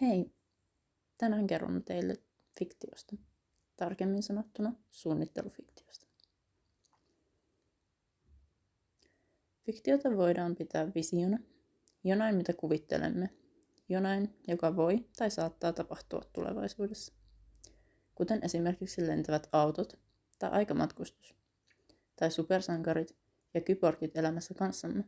Hei! Tänään kerron teille fiktiosta. Tarkemmin sanottuna suunnittelufiktiosta. Fiktiota voidaan pitää visiona, jonain mitä kuvittelemme, jonain, joka voi tai saattaa tapahtua tulevaisuudessa. Kuten esimerkiksi lentävät autot tai aikamatkustus, tai supersankarit ja kyborgit elämässä kanssamme.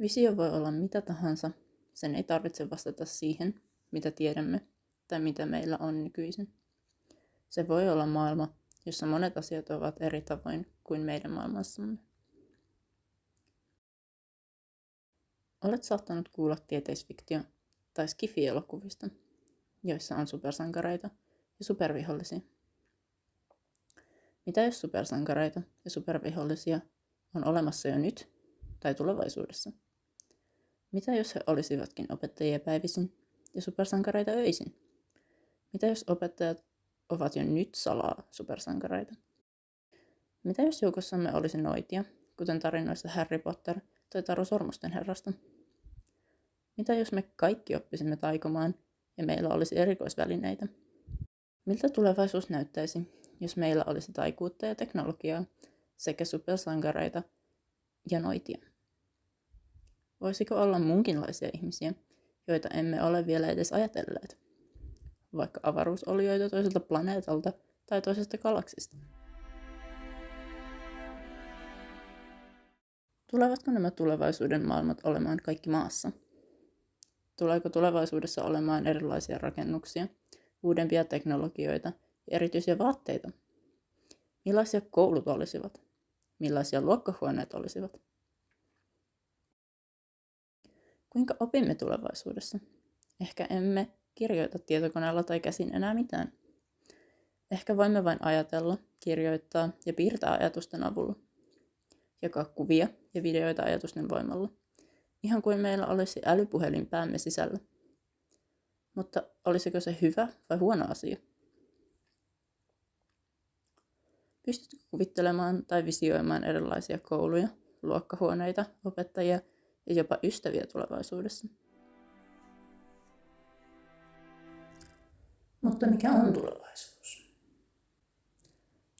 Visio voi olla mitä tahansa, sen ei tarvitse vastata siihen, mitä tiedämme tai mitä meillä on nykyisin. Se voi olla maailma, jossa monet asiat ovat eri tavoin kuin meidän maailmassamme. Olet saattanut kuulla tieteisfiktio- tai skifi-elokuvista, joissa on supersankareita ja supervihollisia. Mitä jos supersankareita ja supervihollisia on olemassa jo nyt tai tulevaisuudessa? Mitä jos he olisivatkin opettajia päivisin ja supersankareita öisin? Mitä jos opettajat ovat jo nyt salaa supersankareita? Mitä jos joukossamme olisi noitia, kuten tarinoissa Harry Potter tai Taru Sormusten herrasta? Mitä jos me kaikki oppisimme taikomaan ja meillä olisi erikoisvälineitä? Miltä tulevaisuus näyttäisi, jos meillä olisi taikuutta ja teknologiaa sekä supersankareita ja noitia? Voisiko olla muunkinlaisia ihmisiä, joita emme ole vielä edes ajatelleet? Vaikka avaruusolioita toiselta planeetalta tai toisesta galaksista. Tulevatko nämä tulevaisuuden maailmat olemaan kaikki maassa? Tuleeko tulevaisuudessa olemaan erilaisia rakennuksia, uudempia teknologioita ja erityisiä vaatteita? Millaisia koulut olisivat? Millaisia luokkahuoneet olisivat? Kuinka opimme tulevaisuudessa? Ehkä emme kirjoita tietokoneella tai käsin enää mitään. Ehkä voimme vain ajatella, kirjoittaa ja piirtää ajatusten avulla. Jakaa kuvia ja videoita ajatusten voimalla. Ihan kuin meillä olisi älypuhelin päämme sisällä. Mutta olisiko se hyvä vai huono asia? Pystytkö kuvittelemaan tai visioimaan erilaisia kouluja, luokkahuoneita, opettajia ja jopa ystäviä tulevaisuudessa. Mutta mikä on tulevaisuus?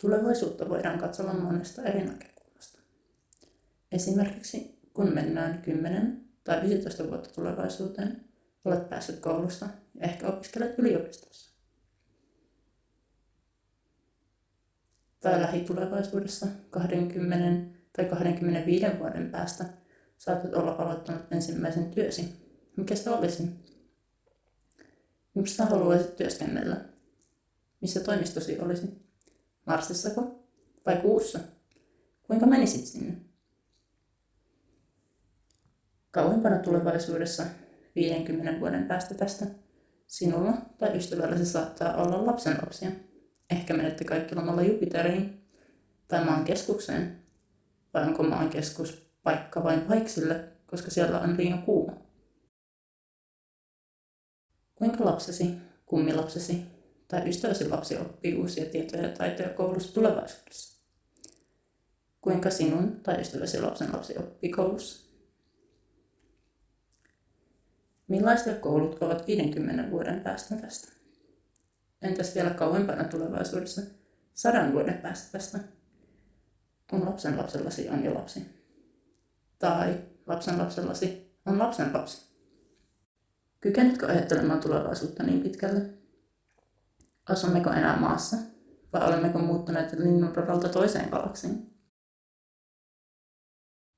Tulevaisuutta voidaan katsella monesta eri näkökulmasta. Esimerkiksi kun mennään 10 tai 15 vuotta tulevaisuuteen, olet päässyt koulusta ja ehkä opiskelet yliopistossa. Tai lähitulevaisuudessa 20 tai 25 vuoden päästä saatat olla aloittanut ensimmäisen työsi. Mikä se olisi? Mistä haluaisit työskennellä? Missä toimistosi olisi? Marsissako? Vai kuussa? Kuinka menisit sinne? Kauempana tulevaisuudessa, 50 vuoden päästä tästä, sinulla tai ystävälläsi saattaa olla lapsenlapsia. Ehkä menette kaikki lomalla Jupiteriin tai maan keskukseen. Vai onko maan keskus paikka vain paiksille, koska siellä on liian kuuma. Kuinka lapsesi, kummilapsesi tai ystäväsi lapsi oppii uusia tietoja ja taitoja koulussa tulevaisuudessa? Kuinka sinun tai ystäväsi lapsen lapsi oppii koulussa? Millaisia koulut ovat 50 vuoden päästä tästä? Entäs vielä kauempana tulevaisuudessa, sadan vuoden päästä tästä, kun lapsen lapsellasi on jo lapsi? Tai lapsen lapsellasi on lapsen lapsi. Kykenetkö ajattelemaan tulevaisuutta niin pitkälle? Asummeko enää maassa vai olemmeko muuttuneet linnunradalta toiseen galaksiin?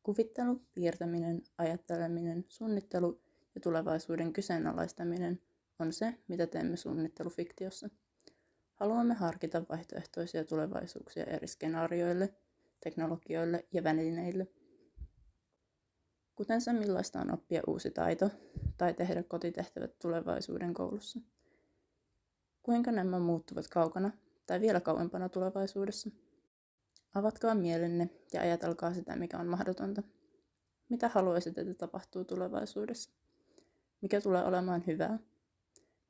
Kuvittelu, piirtäminen, ajatteleminen, suunnittelu ja tulevaisuuden kyseenalaistaminen on se, mitä teemme suunnittelufiktiossa. Haluamme harkita vaihtoehtoisia tulevaisuuksia eri skenaarioille, teknologioille ja välineille – kuten se millaista on oppia uusi taito tai tehdä kotitehtävät tulevaisuuden koulussa. Kuinka nämä muuttuvat kaukana tai vielä kauempana tulevaisuudessa? Avatkaa mielenne ja ajatelkaa sitä, mikä on mahdotonta. Mitä haluaisit, että tapahtuu tulevaisuudessa? Mikä tulee olemaan hyvää?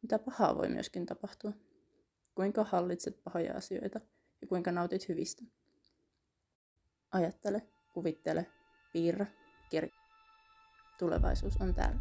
Mitä pahaa voi myöskin tapahtua? Kuinka hallitset pahoja asioita ja kuinka nautit hyvistä? Ajattele, kuvittele, piirrä, kirjoita. Tulevaisuus on täällä.